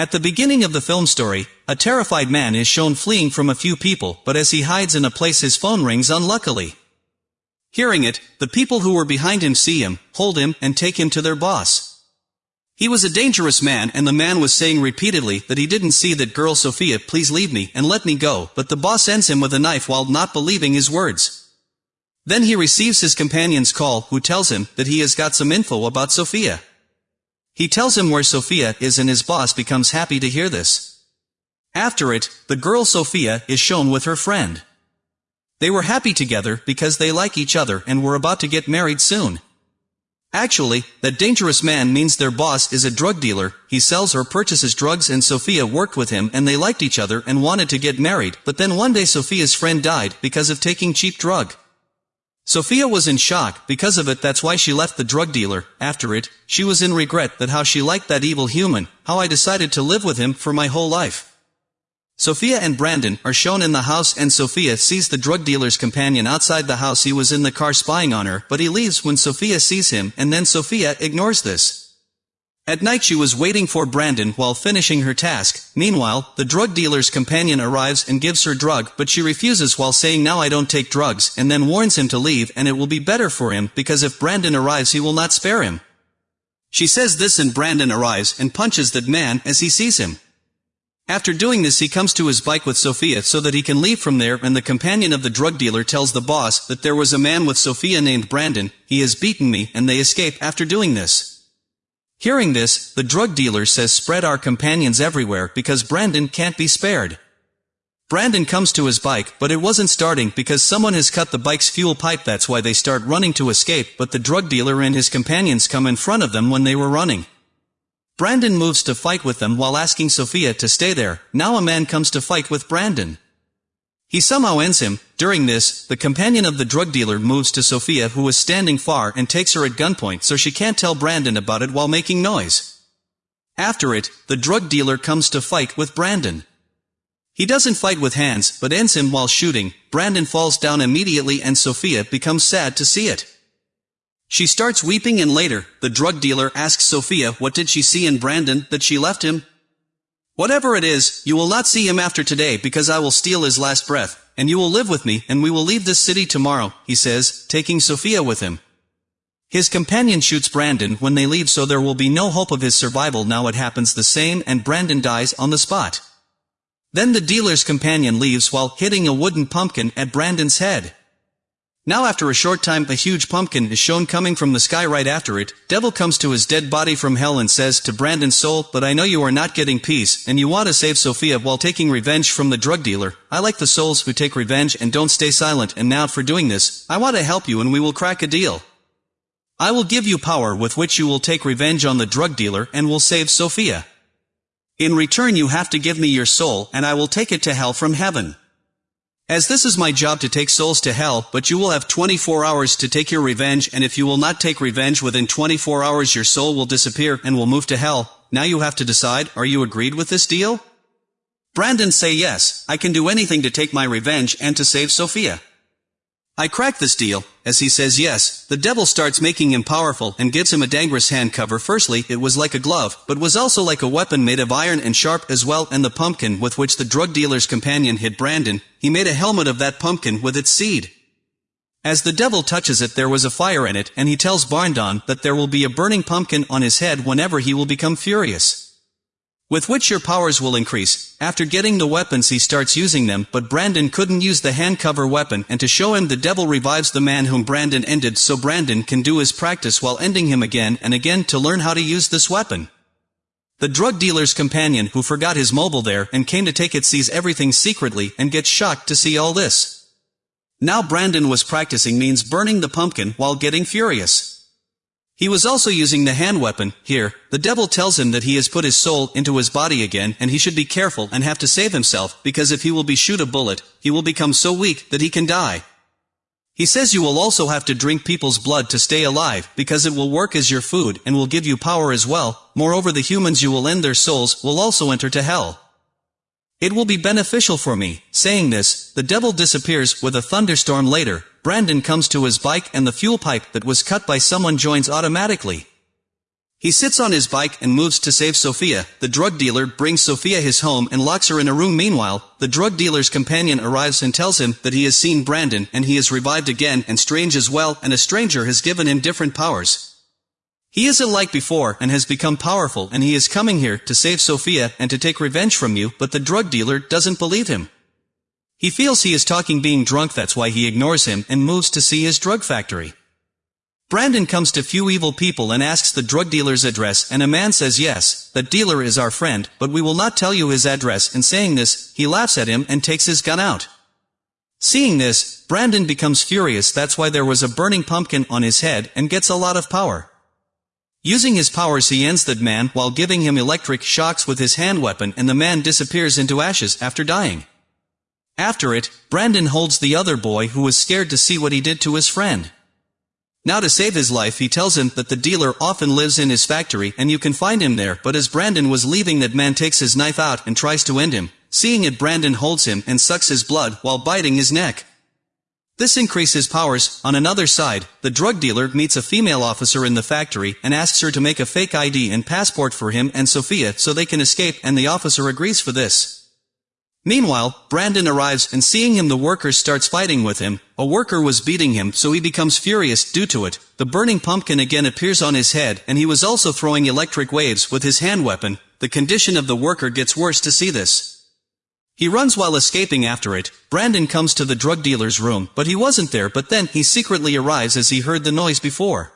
At the beginning of the film story, a terrified man is shown fleeing from a few people, but as he hides in a place his phone rings unluckily. Hearing it, the people who were behind him see him, hold him, and take him to their boss. He was a dangerous man and the man was saying repeatedly that he didn't see that girl Sophia please leave me and let me go, but the boss ends him with a knife while not believing his words. Then he receives his companion's call who tells him that he has got some info about Sophia. He tells him where Sophia is and his boss becomes happy to hear this. After it, the girl Sophia is shown with her friend. They were happy together because they like each other and were about to get married soon. Actually, that dangerous man means their boss is a drug dealer, he sells or purchases drugs and Sophia worked with him and they liked each other and wanted to get married, but then one day Sophia's friend died because of taking cheap drug. Sophia was in shock, because of it that's why she left the drug dealer, after it, she was in regret that how she liked that evil human, how I decided to live with him for my whole life. Sophia and Brandon are shown in the house and Sophia sees the drug dealer's companion outside the house he was in the car spying on her, but he leaves when Sophia sees him and then Sophia ignores this. At night she was waiting for Brandon while finishing her task. Meanwhile, the drug dealer's companion arrives and gives her drug, but she refuses while saying now I don't take drugs, and then warns him to leave and it will be better for him, because if Brandon arrives he will not spare him. She says this and Brandon arrives and punches that man as he sees him. After doing this he comes to his bike with Sophia so that he can leave from there and the companion of the drug dealer tells the boss that there was a man with Sophia named Brandon, he has beaten me and they escape after doing this. Hearing this, the drug dealer says spread our companions everywhere because Brandon can't be spared. Brandon comes to his bike, but it wasn't starting because someone has cut the bike's fuel pipe that's why they start running to escape but the drug dealer and his companions come in front of them when they were running. Brandon moves to fight with them while asking Sophia to stay there, now a man comes to fight with Brandon. He somehow ends him. During this, the companion of the drug dealer moves to Sophia who is standing far and takes her at gunpoint so she can't tell Brandon about it while making noise. After it, the drug dealer comes to fight with Brandon. He doesn't fight with hands, but ends him while shooting. Brandon falls down immediately and Sophia becomes sad to see it. She starts weeping and later, the drug dealer asks Sophia what did she see in Brandon that she left him, Whatever it is, you will not see him after today because I will steal his last breath, and you will live with me, and we will leave this city tomorrow, he says, taking Sophia with him. His companion shoots Brandon when they leave so there will be no hope of his survival now it happens the same and Brandon dies on the spot. Then the dealer's companion leaves while hitting a wooden pumpkin at Brandon's head. Now after a short time a huge pumpkin is shown coming from the sky right after it, Devil comes to his dead body from hell and says to Brandon's soul, but I know you are not getting peace, and you want to save Sophia while taking revenge from the drug dealer. I like the souls who take revenge and don't stay silent and now for doing this, I want to help you and we will crack a deal. I will give you power with which you will take revenge on the drug dealer and will save Sophia. In return you have to give me your soul and I will take it to hell from heaven. As this is my job to take souls to hell, but you will have 24 hours to take your revenge and if you will not take revenge within 24 hours your soul will disappear and will move to hell. Now you have to decide, are you agreed with this deal? Brandon say yes, I can do anything to take my revenge and to save Sophia. I crack this deal, as he says yes, the devil starts making him powerful and gives him a dangerous hand cover. Firstly it was like a glove, but was also like a weapon made of iron and sharp as well and the pumpkin with which the drug dealer's companion hit Brandon, he made a helmet of that pumpkin with its seed. As the devil touches it there was a fire in it and he tells Brandon that there will be a burning pumpkin on his head whenever he will become furious with which your powers will increase. After getting the weapons he starts using them, but Brandon couldn't use the hand cover weapon and to show him the devil revives the man whom Brandon ended so Brandon can do his practice while ending him again and again to learn how to use this weapon. The drug dealer's companion who forgot his mobile there and came to take it sees everything secretly and gets shocked to see all this. Now Brandon was practicing means burning the pumpkin while getting furious. He was also using the hand weapon, here, the devil tells him that he has put his soul into his body again and he should be careful and have to save himself, because if he will be shoot a bullet, he will become so weak that he can die. He says you will also have to drink people's blood to stay alive, because it will work as your food and will give you power as well, moreover the humans you will end their souls will also enter to hell. It will be beneficial for me. Saying this, the devil disappears with a thunderstorm later. Brandon comes to his bike and the fuel pipe that was cut by someone joins automatically. He sits on his bike and moves to save Sophia. The drug dealer brings Sophia his home and locks her in a room. Meanwhile, the drug dealer's companion arrives and tells him that he has seen Brandon and he is revived again and strange as well and a stranger has given him different powers. He isn't like before and has become powerful and he is coming here to save Sophia and to take revenge from you but the drug dealer doesn't believe him. He feels he is talking being drunk that's why he ignores him and moves to see his drug factory. Brandon comes to few evil people and asks the drug dealer's address and a man says yes, that dealer is our friend, but we will not tell you his address and saying this, he laughs at him and takes his gun out. Seeing this, Brandon becomes furious that's why there was a burning pumpkin on his head and gets a lot of power. Using his powers he ends that man while giving him electric shocks with his hand weapon and the man disappears into ashes after dying. After it, Brandon holds the other boy who was scared to see what he did to his friend. Now to save his life he tells him that the dealer often lives in his factory and you can find him there but as Brandon was leaving that man takes his knife out and tries to end him. Seeing it Brandon holds him and sucks his blood while biting his neck. This increases powers. On another side, the drug dealer meets a female officer in the factory and asks her to make a fake ID and passport for him and Sophia so they can escape and the officer agrees for this. Meanwhile, Brandon arrives and seeing him the worker starts fighting with him, a worker was beating him so he becomes furious due to it, the burning pumpkin again appears on his head and he was also throwing electric waves with his hand weapon, the condition of the worker gets worse to see this. He runs while escaping after it, Brandon comes to the drug dealer's room but he wasn't there but then he secretly arrives as he heard the noise before.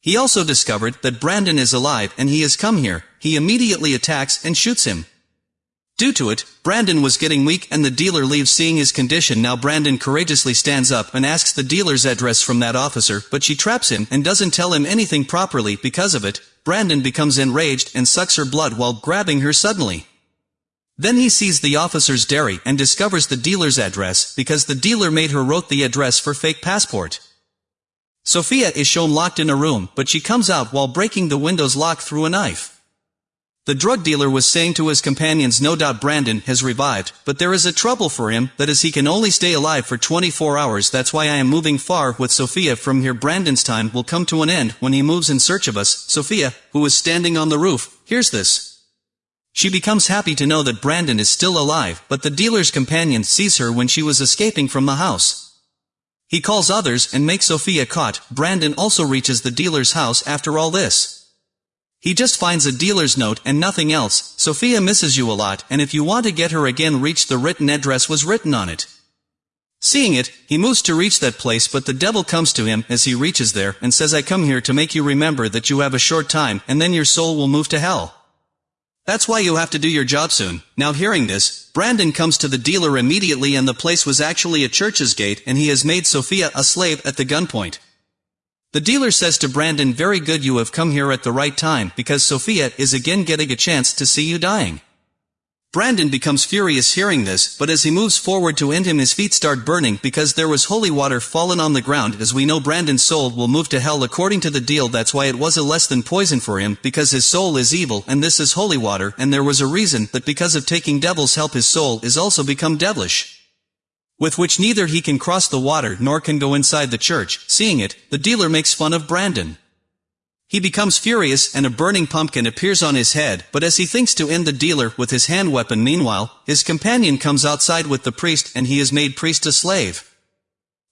He also discovered that Brandon is alive and he has come here, he immediately attacks and shoots him. Due to it, Brandon was getting weak and the dealer leaves seeing his condition now Brandon courageously stands up and asks the dealer's address from that officer but she traps him and doesn't tell him anything properly because of it, Brandon becomes enraged and sucks her blood while grabbing her suddenly. Then he sees the officer's dairy and discovers the dealer's address because the dealer made her wrote the address for fake passport. Sophia is shown locked in a room but she comes out while breaking the window's lock through a knife. The drug dealer was saying to his companions no doubt Brandon has revived, but there is a trouble for him, that is he can only stay alive for 24 hours that's why I am moving far with Sophia from here Brandon's time will come to an end when he moves in search of us, Sophia, who is standing on the roof, hears this. She becomes happy to know that Brandon is still alive, but the dealer's companion sees her when she was escaping from the house. He calls others and makes Sophia caught, Brandon also reaches the dealer's house after all this. He just finds a dealer's note and nothing else, Sophia misses you a lot and if you want to get her again reach the written address was written on it. Seeing it, he moves to reach that place but the devil comes to him as he reaches there and says I come here to make you remember that you have a short time and then your soul will move to hell. That's why you have to do your job soon. Now hearing this, Brandon comes to the dealer immediately and the place was actually a church's gate and he has made Sophia a slave at the gunpoint. The dealer says to Brandon very good you have come here at the right time because Sophia is again getting a chance to see you dying. Brandon becomes furious hearing this, but as he moves forward to end him his feet start burning because there was holy water fallen on the ground as we know Brandon's soul will move to hell according to the deal that's why it was a less than poison for him because his soul is evil and this is holy water and there was a reason that because of taking devil's help his soul is also become devilish with which neither he can cross the water nor can go inside the church. Seeing it, the dealer makes fun of Brandon. He becomes furious and a burning pumpkin appears on his head, but as he thinks to end the dealer with his hand weapon meanwhile, his companion comes outside with the priest and he is made priest a slave.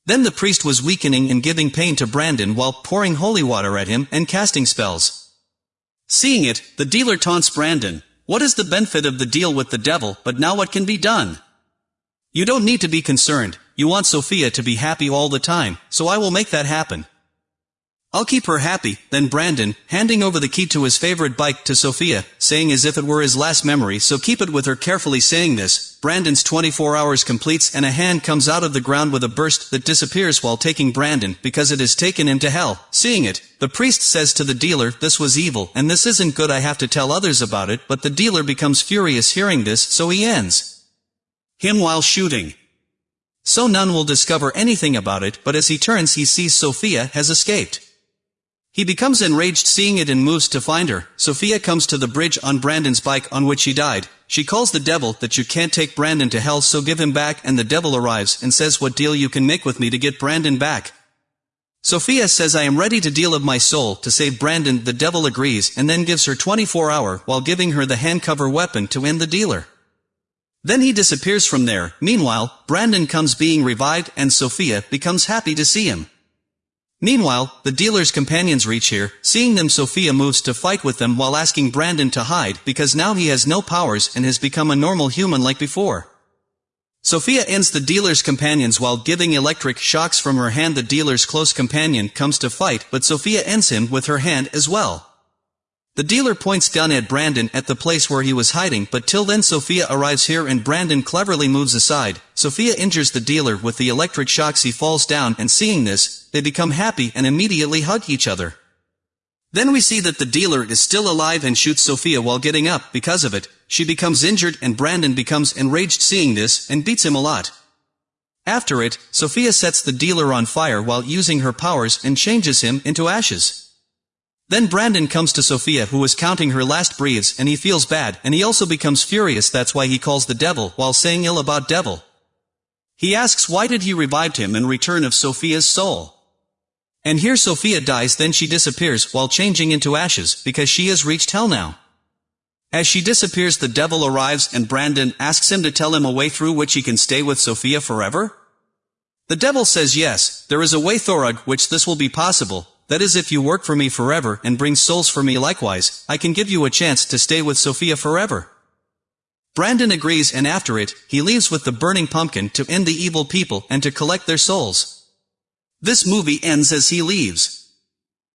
Then the priest was weakening and giving pain to Brandon while pouring holy water at him and casting spells. Seeing it, the dealer taunts Brandon, what is the benefit of the deal with the devil, but now what can be done? You don't need to be concerned, you want Sophia to be happy all the time, so I will make that happen. I'll keep her happy, then Brandon, handing over the key to his favorite bike to Sophia, saying as if it were his last memory so keep it with her carefully saying this, Brandon's 24 hours completes and a hand comes out of the ground with a burst that disappears while taking Brandon because it has taken him to hell. Seeing it, the priest says to the dealer this was evil and this isn't good I have to tell others about it but the dealer becomes furious hearing this so he ends him while shooting. So none will discover anything about it but as he turns he sees Sophia has escaped. He becomes enraged seeing it and moves to find her. Sophia comes to the bridge on Brandon's bike on which he died. She calls the devil that you can't take Brandon to hell so give him back and the devil arrives and says what deal you can make with me to get Brandon back. Sophia says I am ready to deal of my soul to save Brandon the devil agrees and then gives her 24 hour while giving her the hand cover weapon to end the dealer. Then he disappears from there, meanwhile, Brandon comes being revived and Sophia becomes happy to see him. Meanwhile, the dealer's companions reach here, seeing them Sophia moves to fight with them while asking Brandon to hide because now he has no powers and has become a normal human like before. Sophia ends the dealer's companions while giving electric shocks from her hand the dealer's close companion comes to fight but Sophia ends him with her hand as well. The dealer points gun at Brandon at the place where he was hiding but till then Sophia arrives here and Brandon cleverly moves aside. Sophia injures the dealer with the electric shocks he falls down and seeing this, they become happy and immediately hug each other. Then we see that the dealer is still alive and shoots Sophia while getting up because of it, she becomes injured and Brandon becomes enraged seeing this and beats him a lot. After it, Sophia sets the dealer on fire while using her powers and changes him into ashes. Then Brandon comes to Sophia who is counting her last breaths and he feels bad and he also becomes furious that's why he calls the devil while saying ill about devil. He asks why did he revived him in return of Sophia's soul. And here Sophia dies then she disappears while changing into ashes because she has reached hell now. As she disappears the devil arrives and Brandon asks him to tell him a way through which he can stay with Sophia forever? The devil says yes, there is a way Thorug which this will be possible, that is if you work for me forever and bring souls for me likewise, I can give you a chance to stay with Sophia forever. Brandon agrees and after it, he leaves with the burning pumpkin to end the evil people and to collect their souls. This movie ends as he leaves.